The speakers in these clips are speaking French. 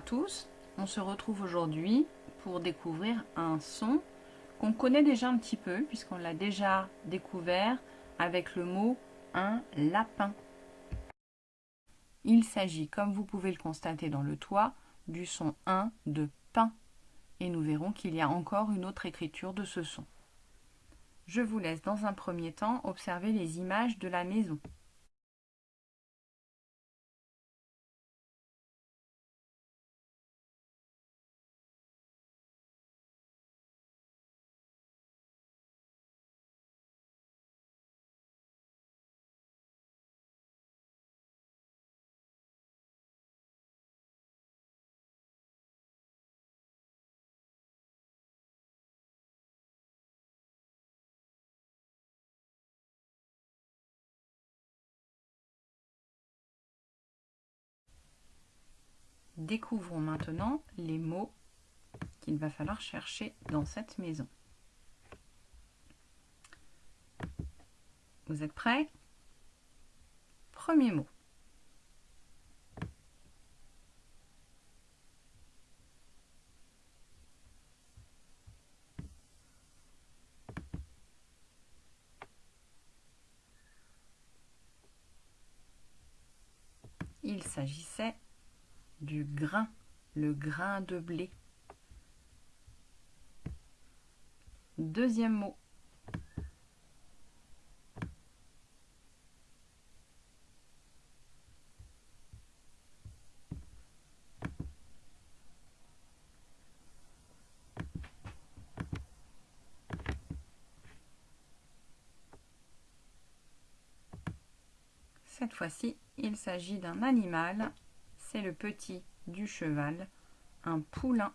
tous, on se retrouve aujourd'hui pour découvrir un son qu'on connaît déjà un petit peu puisqu'on l'a déjà découvert avec le mot un lapin. Il s'agit, comme vous pouvez le constater dans le toit, du son 1 de pain et nous verrons qu'il y a encore une autre écriture de ce son. Je vous laisse dans un premier temps observer les images de la maison. Découvrons maintenant les mots qu'il va falloir chercher dans cette maison. Vous êtes prêts? Premier mot. Il s'agissait du grain, le grain de blé. Deuxième mot. Cette fois-ci, il s'agit d'un animal c'est le petit du cheval, un poulain.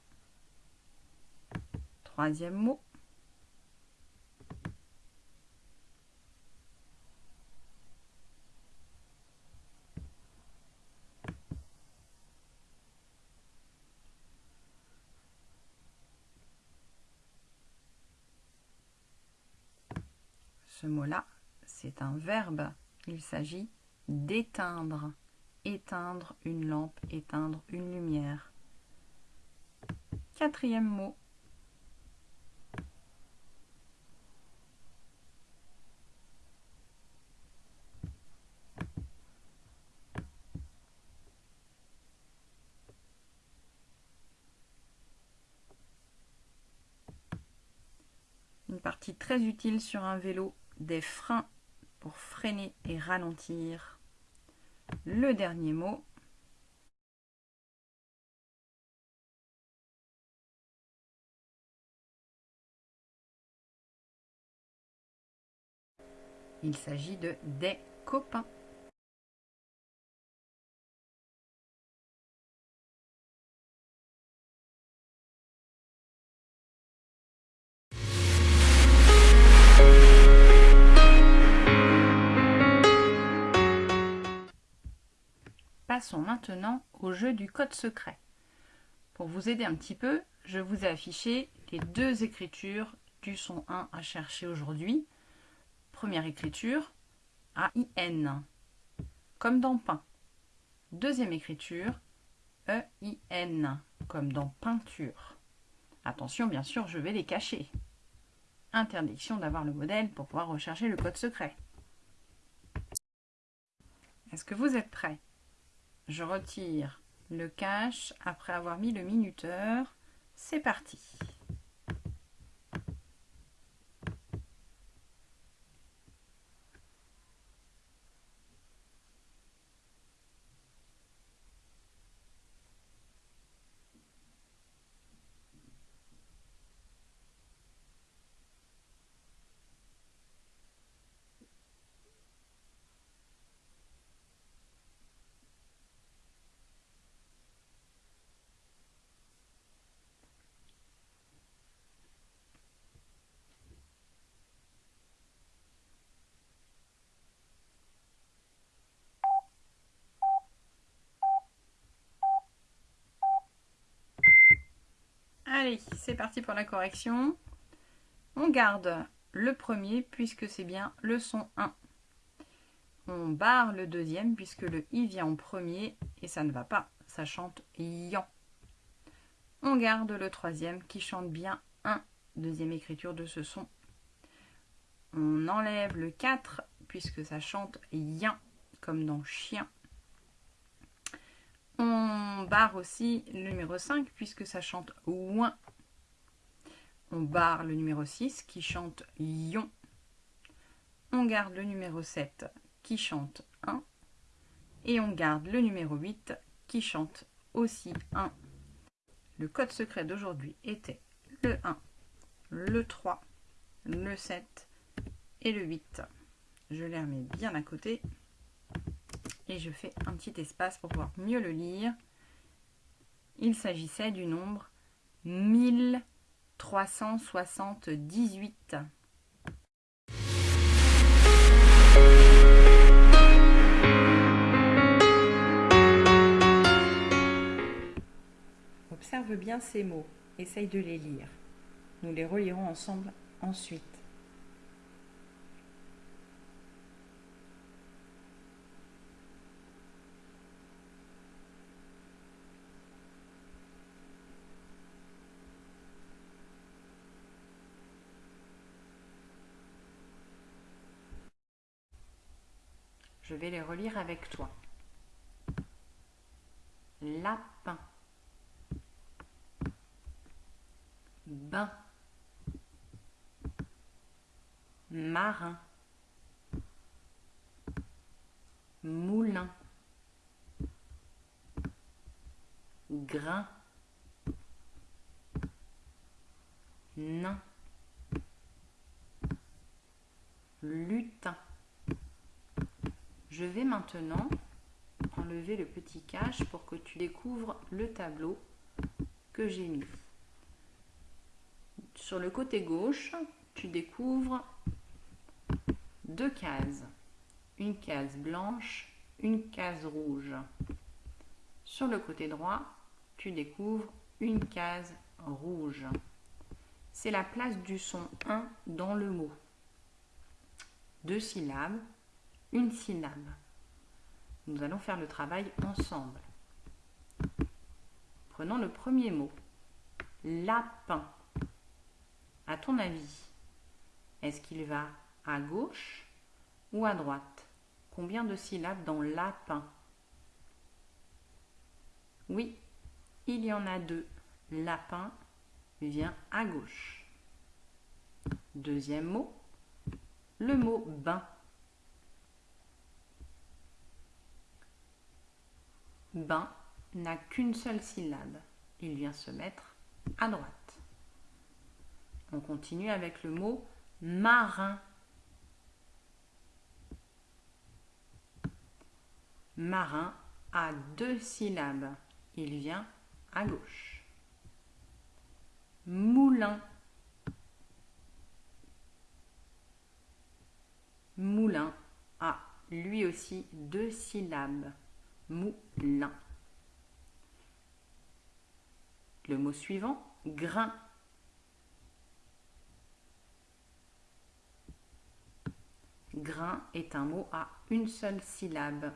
Troisième mot. Ce mot-là, c'est un verbe. Il s'agit d'éteindre éteindre une lampe, éteindre une lumière. Quatrième mot. Une partie très utile sur un vélo, des freins pour freiner et ralentir le dernier mot. Il s'agit de des copains. Passons maintenant au jeu du code secret. Pour vous aider un petit peu, je vous ai affiché les deux écritures du son 1 à chercher aujourd'hui. Première écriture, A-I-N, comme dans pain. Deuxième écriture, E-I-N, comme dans peinture. Attention, bien sûr, je vais les cacher. Interdiction d'avoir le modèle pour pouvoir rechercher le code secret. Est-ce que vous êtes prêts? Je retire le cache après avoir mis le minuteur. C'est parti C'est parti pour la correction. On garde le premier puisque c'est bien le son 1. On barre le deuxième puisque le i vient en premier et ça ne va pas. Ça chante yan. On garde le troisième qui chante bien un deuxième écriture de ce son. On enlève le 4 puisque ça chante yin comme dans chien. On barre aussi le numéro 5 puisque ça chante ouin. On barre le numéro 6 qui chante yon. On garde le numéro 7 qui chante 1. Et on garde le numéro 8 qui chante aussi 1. Le code secret d'aujourd'hui était le 1, le 3, le 7 et le 8. Je les remets bien à côté et je fais un petit espace pour pouvoir mieux le lire. Il s'agissait du nombre 1378. Observe bien ces mots, essaye de les lire. Nous les relirons ensemble ensuite. Je vais les relire avec toi. Lapin. Bain. Marin. Moulin. Grain. Nain. Je vais maintenant enlever le petit cache pour que tu découvres le tableau que j'ai mis. Sur le côté gauche, tu découvres deux cases. Une case blanche, une case rouge. Sur le côté droit, tu découvres une case rouge. C'est la place du son 1 dans le mot. Deux syllabes, syllabe. Nous allons faire le travail ensemble. Prenons le premier mot. Lapin. À ton avis, est-ce qu'il va à gauche ou à droite? Combien de syllabes dans lapin? Oui, il y en a deux. Lapin vient à gauche. Deuxième mot, le mot bain. Bain n'a qu'une seule syllabe. Il vient se mettre à droite. On continue avec le mot marin. Marin a deux syllabes. Il vient à gauche. Moulin. Moulin a lui aussi deux syllabes moulin. Le mot suivant, grain. Grain est un mot à une seule syllabe.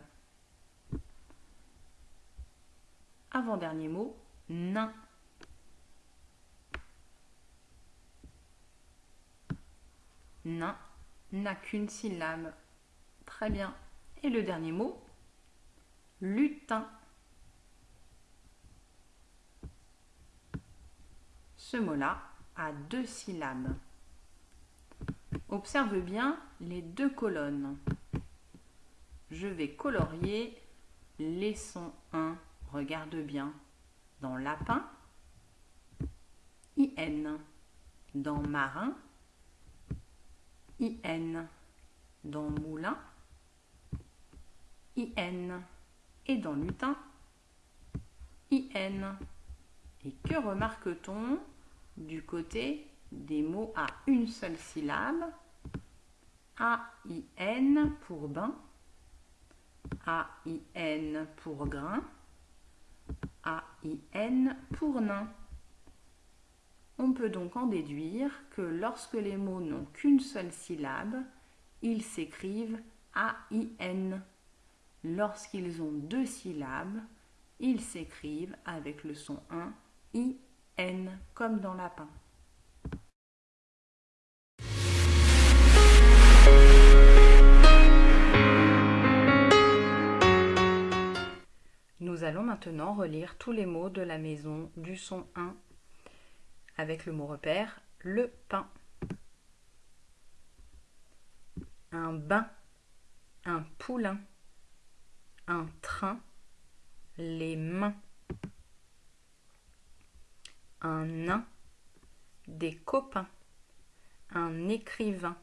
Avant-dernier mot, nain. Nain n'a qu'une syllabe. Très bien. Et le dernier mot, lutin. Ce mot-là a deux syllabes. Observe bien les deux colonnes. Je vais colorier les sons 1. Regarde bien. Dans lapin, IN. Dans marin, IN. Dans moulin, IN et dans lutin, IN. Et que remarque-t-on du côté des mots à une seule syllabe? A-I-N pour bain, A-I-N pour grain, A-I-N pour nain. On peut donc en déduire que lorsque les mots n'ont qu'une seule syllabe, ils s'écrivent A-I-N. Lorsqu'ils ont deux syllabes, ils s'écrivent avec le son 1 I N comme dans lapin. Nous allons maintenant relire tous les mots de la maison du son 1 avec le mot repère le pain. Un bain, un poulain, un train, les mains. Un nain, des copains, un écrivain,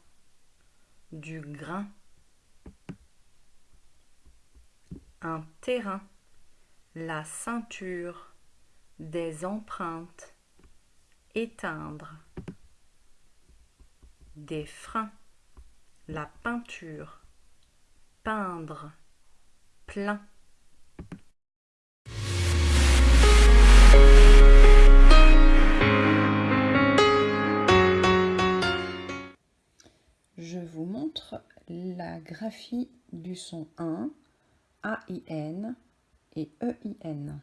du grain. Un terrain, la ceinture, des empreintes, éteindre, des freins, la peinture, peindre, plein. Je vous montre la graphie du son 1, A-I-N et E-I-N.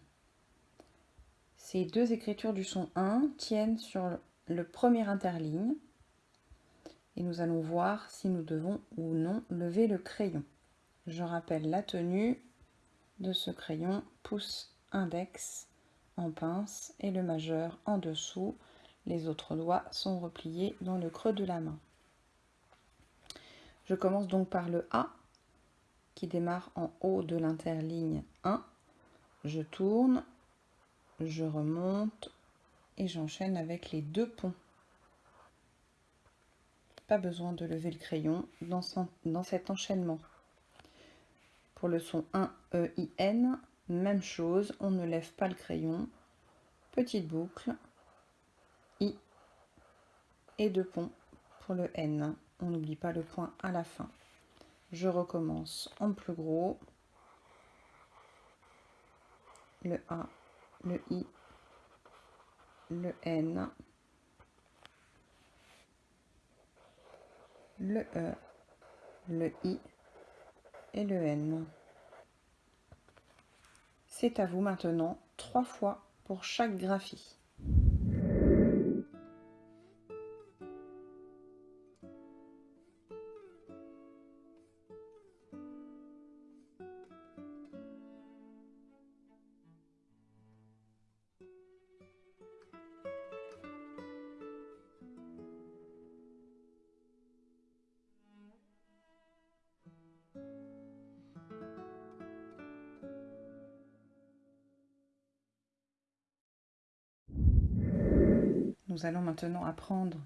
Ces deux écritures du son 1 tiennent sur le premier interligne et nous allons voir si nous devons ou non lever le crayon. Je rappelle la tenue de ce crayon, pouce index en pince et le majeur en dessous. Les autres doigts sont repliés dans le creux de la main. Je commence donc par le A qui démarre en haut de l'interligne 1. Je tourne, je remonte et j'enchaîne avec les deux ponts. Pas besoin de lever le crayon dans, cet enchaînement. Pour le son 1 E I N, même chose, on ne lève pas le crayon. Petite boucle, I et deux ponts pour le N. On n'oublie pas le point à la fin. Je recommence en plus gros. Le A, le I, le N, le E, le I et le N. C'est à vous maintenant trois fois pour chaque graphie. Allons maintenant apprendre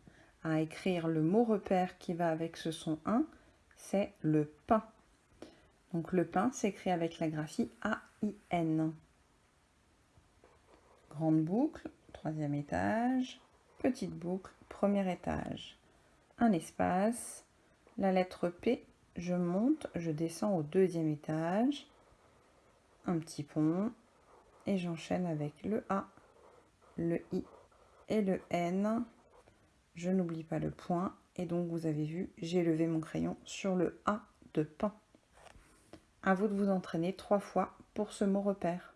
à écrire le mot repère qui va avec ce son 1, c'est le pain. Donc le pain s'écrit avec la graphie A-I-N. Grande boucle, troisième étage, petite boucle, premier étage. Un espace, la lettre P, je monte, je descends au deuxième étage, un petit pont, et j'enchaîne avec le A, le I et le N. Je n'oublie pas le point. Et donc, vous avez vu, j'ai levé mon crayon sur le A de pain. À vous de vous entraîner trois fois pour ce mot repère.